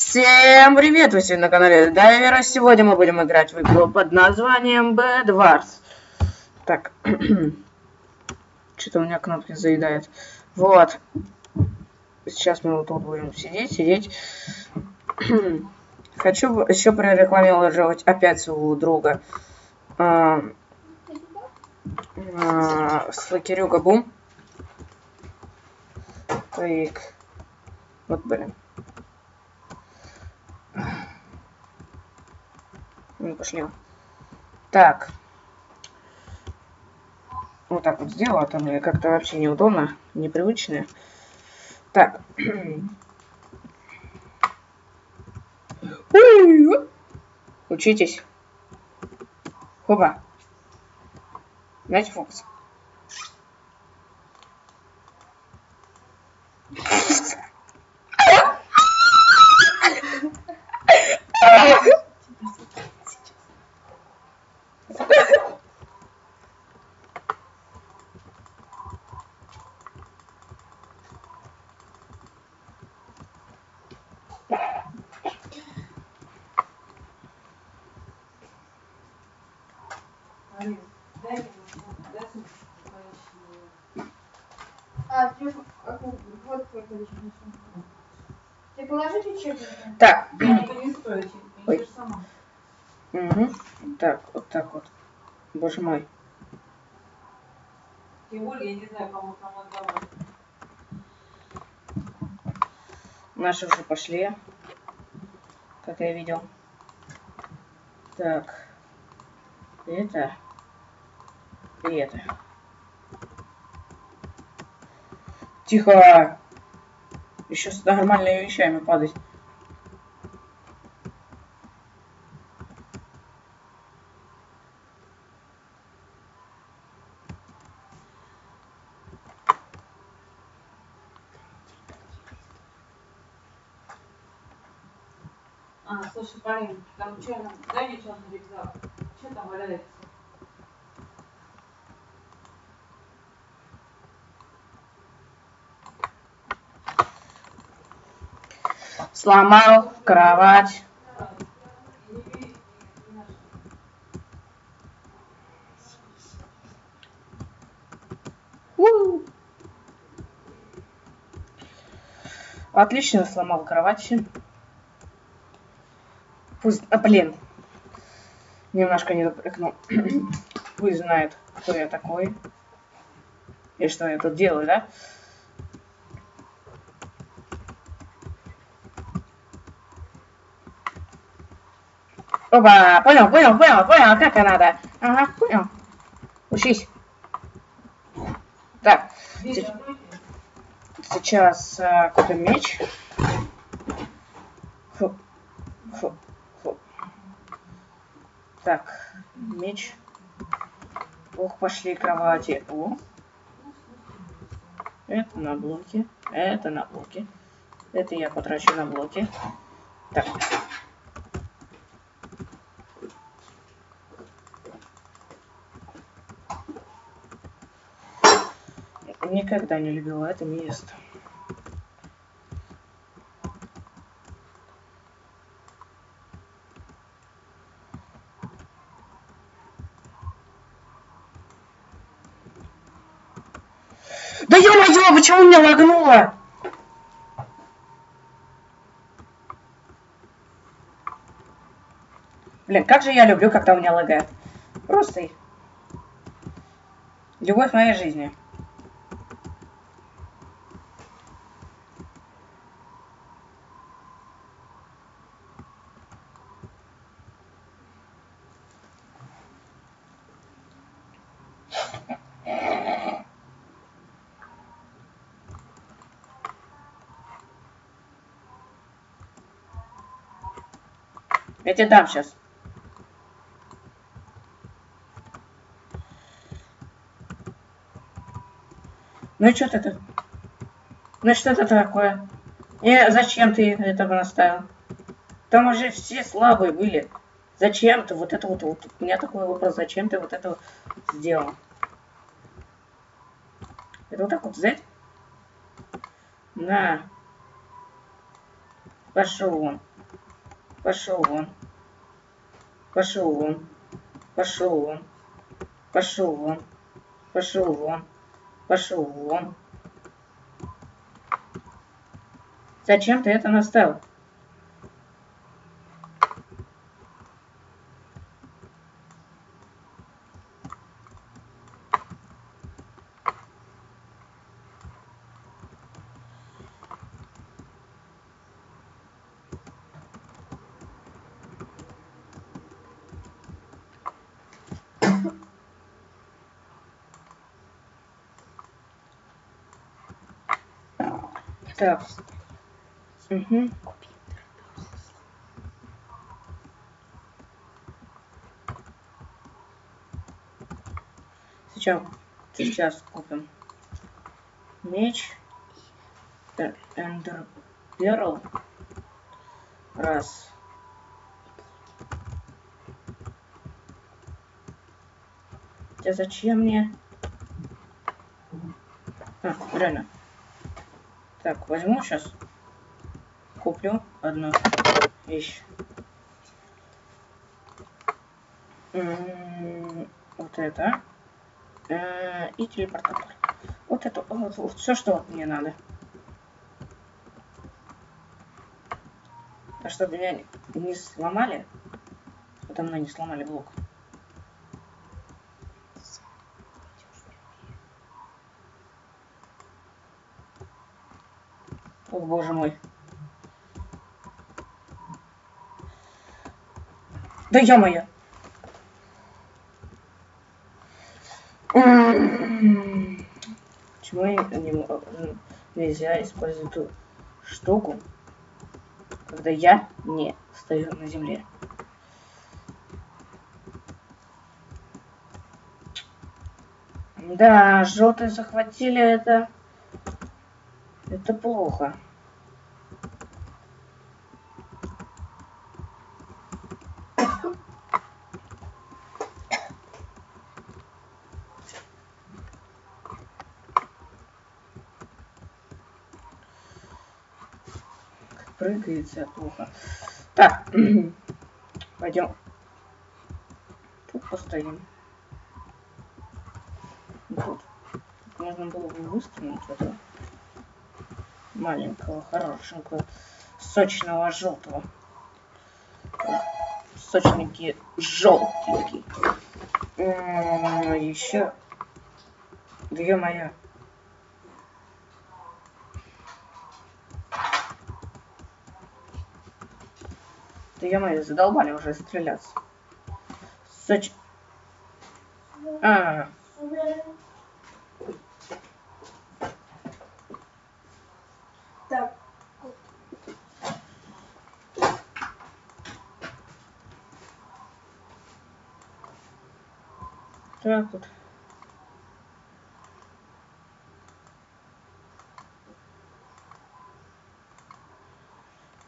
Всем привет! Вы сегодня на канале Дайвера. Сегодня мы будем играть в игру под названием Bedwars. Так. Что-то у меня кнопки заедает. Вот. Сейчас мы вот тут будем сидеть, сидеть. Хочу еще прорекламировать опять своего друга. А, а, Слакерюга Бум. Так. Вот, блин. Ну, пошли. Так. Вот так вот сделала, там мне как-то вообще неудобно, непривычно. Так. Учитесь. Хоба. Знаете фокус? А, телефон, вот сколько лишних Ты положите учебники? Так. Стоит, Ой. Угу. Так, вот так вот. Боже мой. Тем более, я не знаю, кому там отдавать. Наши уже пошли. Как я видел. Так. Это. И это. Тихо! Еще с нормальными вещами падать. А, слушай, парень, там что, мне что на рюкзак. Что там валяется? Сломал кровать. У. Отлично сломал кровать. Пусть... А, блин. Немножко не допрыгнул. Пусть знает, кто я такой. И что я тут делаю, да? Опа, понял, понял, понял, понял, как надо. Ага, понял. Учись. Так, сейчас а, купим меч. Фу, фу, фу. Так, меч. Ох, пошли кровати. О. Это на блоке. Это на блоке. Это я потрачу на блоки. Так. Никогда не любила это место. Да ё-моё, почему меня лагнуло? Блин, как же я люблю, когда у меня лагает. Просто любовь моей жизни. Я тебе дам сейчас. Ну и что тут? Ну что это такое? И зачем ты этого наставил? Там уже все слабые были. Зачем ты вот это вот, вот у меня такой вопрос, зачем ты вот это вот сделал? Это вот так вот взять? На. Пошел вон. Пошел вон. Пошел вон. Пошел вон. Пошел вон. Пошел вон. Пошел вон. Зачем ты это наставил? Так. Угу. Сейчас, сейчас купим меч. Эндер Перл. Раз. Хотя зачем мне? А, реально. Так, возьму сейчас. Куплю одну вещь. вот это. Э, и телепортатор. Вот это, вот, вот, все, что мне надо. А чтобы меня не сломали, подо мной не сломали блок. О, боже мой. Да ё-моё. Почему не, нельзя использовать эту штуку, когда я не стою на земле? Да, желтые захватили это. Это плохо. Прыгается плохо. Так, пойдем. Тут постоим. Тут. Можно было бы выстрелить это маленького, хорошенького, сочного желтого. Сочненький, желтенький. Еще. Две моя. Да я мои задолбали уже стреляться. Соч... А, Так вот.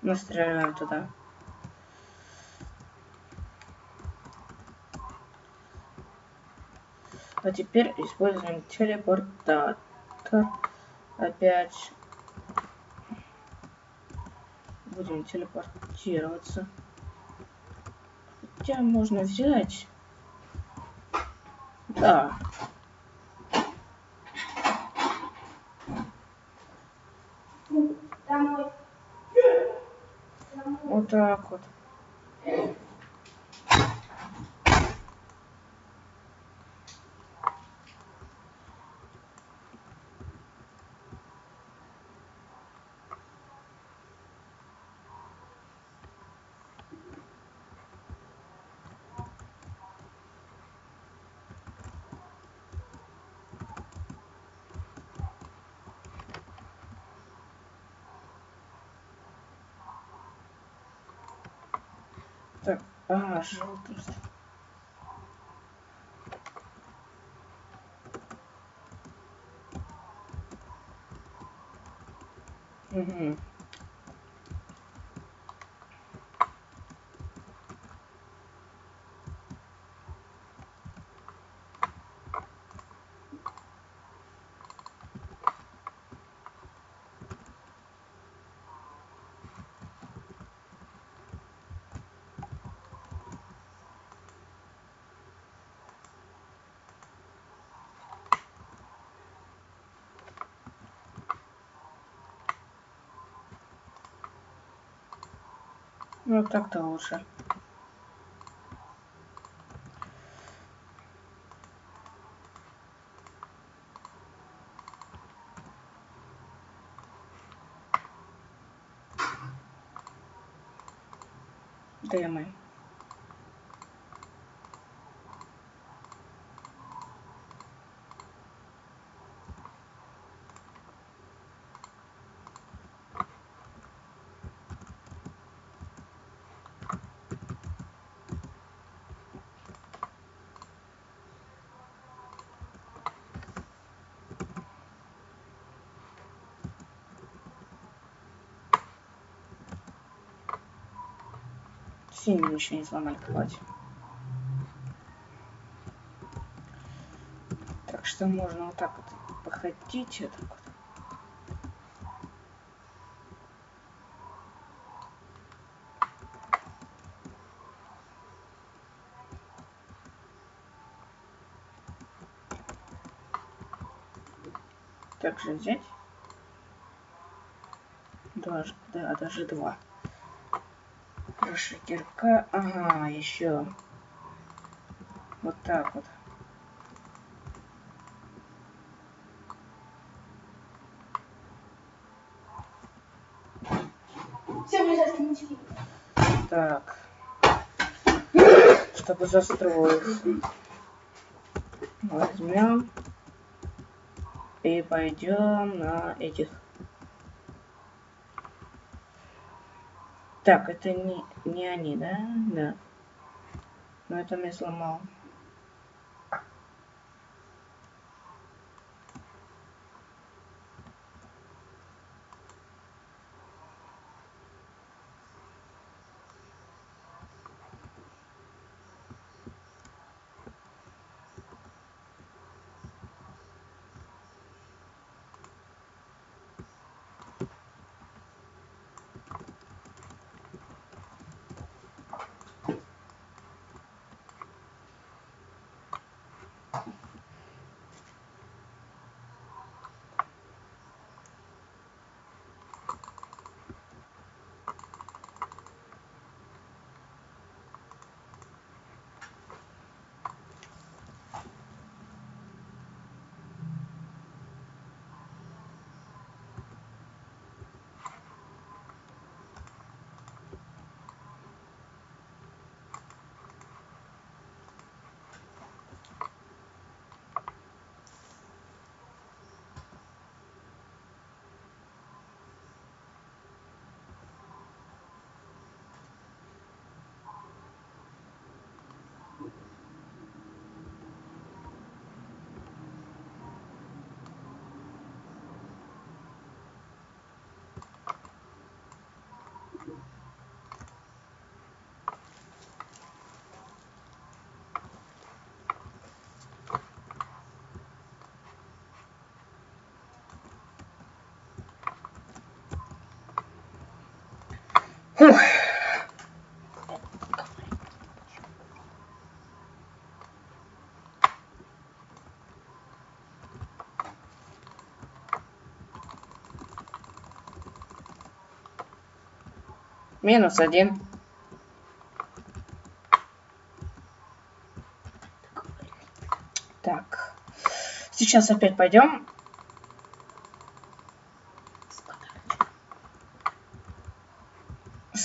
Настреляем туда. А теперь используем телепортатор. Опять будем телепортироваться. Хотя можно взять да. Вот так вот. Так, а, желтый. Угу. Ну, так-то лучше. Демы. Синие еще не сломали, кстати. Так что можно вот так вот походить, вот так вот. Также взять. Даже, да, даже два. Хорошо, кирка. Ага, еще. Вот так вот. Так. Чтобы застроиться. Возьмем. И пойдем на этих. Так, это не, не они, да? Да. Но это мне сломал. Фух. Минус один. Так. Сейчас опять пойдем.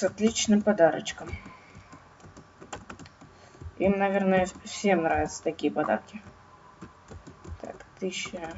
С отличным подарочком. Им, наверное, всем нравятся такие подарки. Так, тысяча.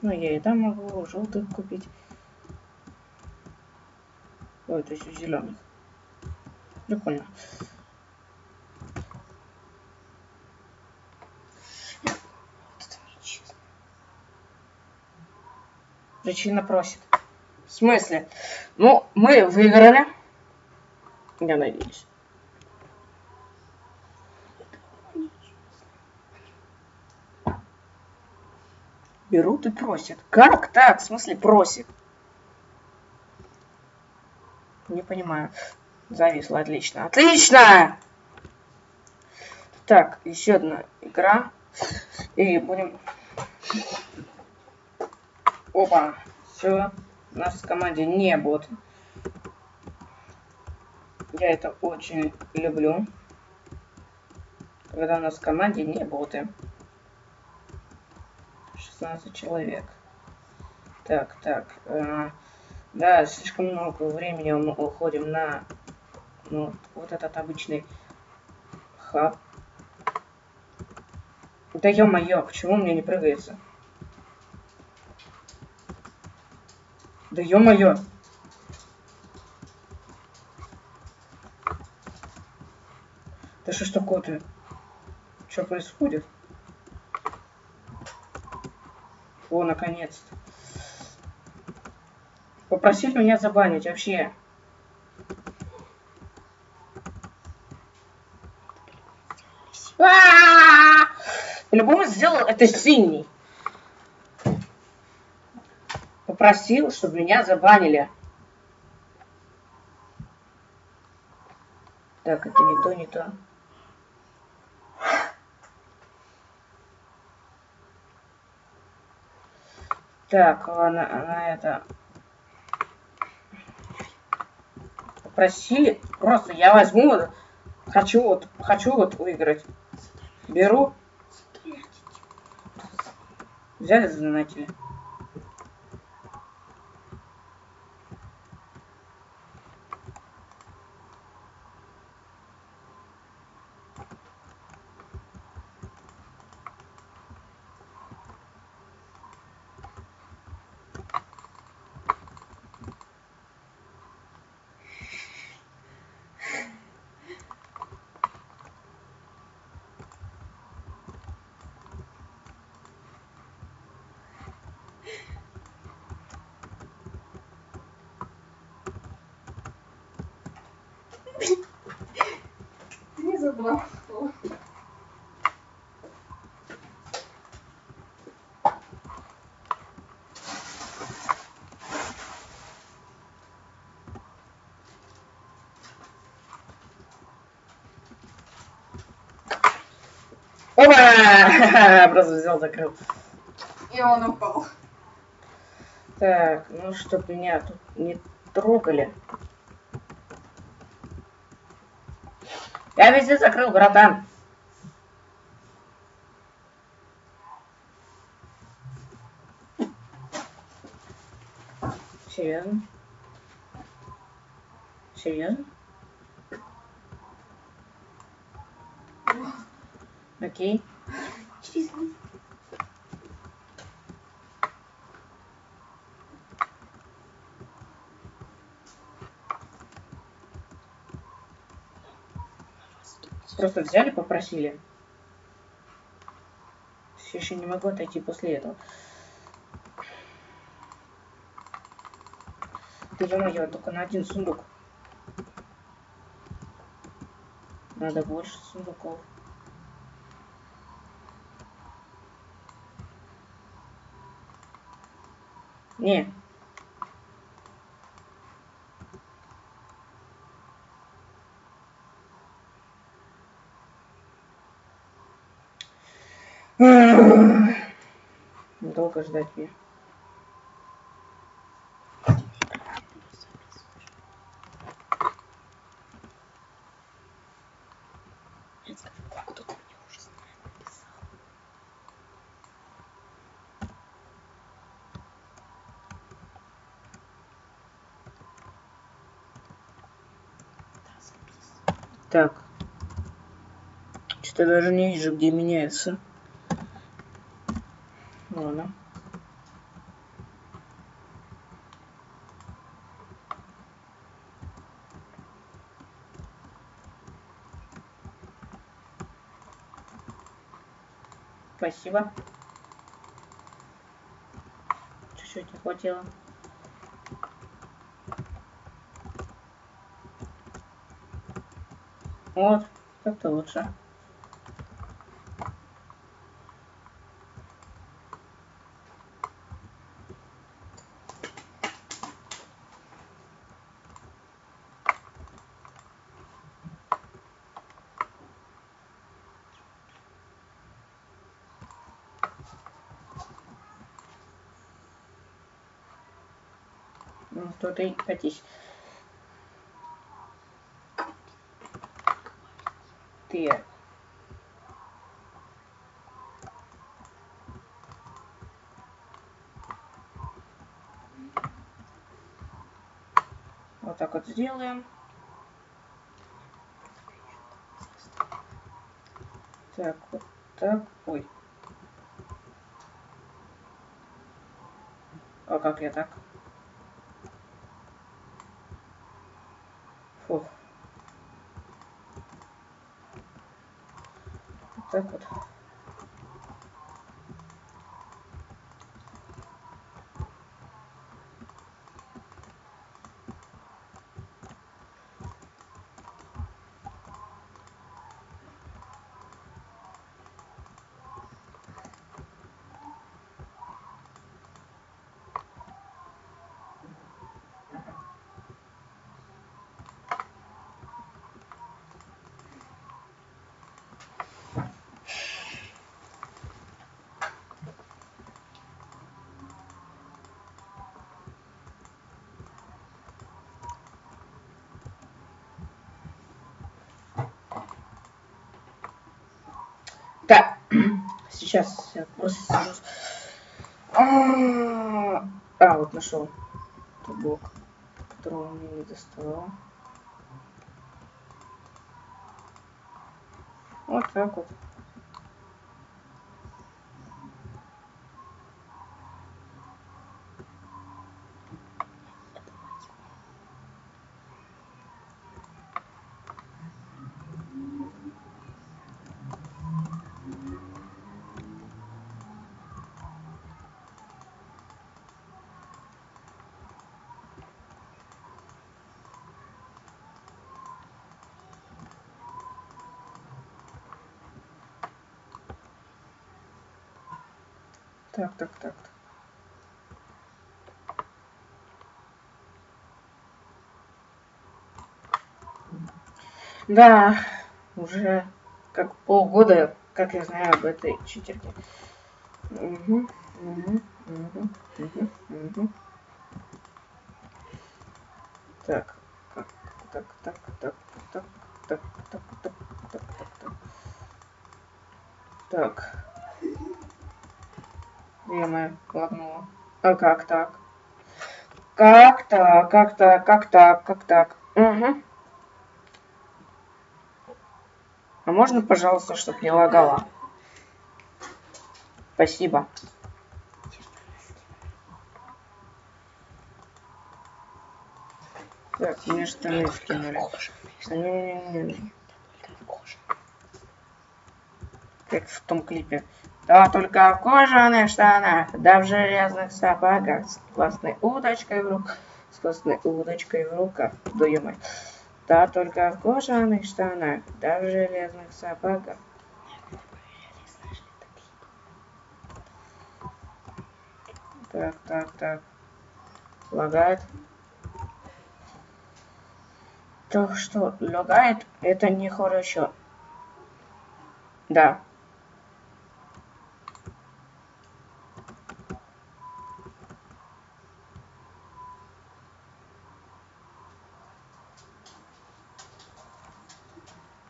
Ну, я и там могу желтых купить. Ой, это еще зеленый. Прикольно. Вот это нечестно. Причина просит. В смысле? Ну, мы выиграли. Я надеюсь. Берут и просят. Как так? В смысле просит? Не понимаю. Зависло, отлично. Отлично! Так, еще одна игра. И будем... Опа, все. У нас в команде не бот. Я это очень люблю. Когда у нас в команде не боты. 16 человек. Так, так. Э, да, слишком много времени мы уходим на ну, вот этот обычный хаб. Да ё-моё, почему мне не прыгается? Да ё-моё! Да что ж такое-то? Что происходит? О, наконец-то. Попросили меня забанить вообще. По-любому сделал это синий. Попросил, чтобы меня забанили. Так, это не то, не то. Так, ладно, она это... Попросили, просто я возьму, хочу вот, хочу вот выиграть. Беру. Взяли, занатили. Не забрал. Опа! Просто взял, закрыл. И он упал. Так, ну чтоб меня тут не трогали. Я везде закрыл, братан. Серьезно? Серьезно? Окей. Через Просто взяли, попросили. Все еще не могу отойти после этого. Ты ё только на один сундук. Надо больше сундуков. Не. Долго ждать мне. Так. Что-то даже не вижу, где меняется. Ладно. Спасибо. Чуть-чуть не хватило. Вот, как-то лучше. То ты катись. ты. Вот так вот сделаем. Так, вот так. Ой. А как я так? Hijo. Сейчас я просто. А, а, вот нашел тот блок, которого мне не доставало. Вот так вот. Так, так, так. Да, уже как полгода, как я знаю об этой читерке. Угу, угу, угу, угу, угу. Так, так, так, так, так, так, так, так, так, так, так, так. Так. Время лагнуло. А как так? Как так? Как так? Как так? Как так? Угу. А можно, пожалуйста, чтобы не лагало? Спасибо. Так, мне штаны скинули. Не-не-не. Как в том клипе. Да только в кожаных штанах, да в железных сапогах, с классной удочкой в руках, с классной удочкой в руках, да Да только в кожаных штанах, да в железных сапогах. Так, так, так. Лагает. То, что лагает, это нехорошо. Да.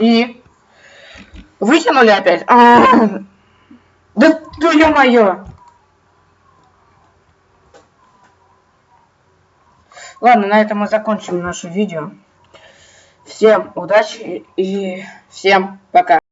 И вытянули опять. А -а -а. Да, да ё-моё! Ладно, на этом мы закончим наше видео. Всем удачи и всем пока.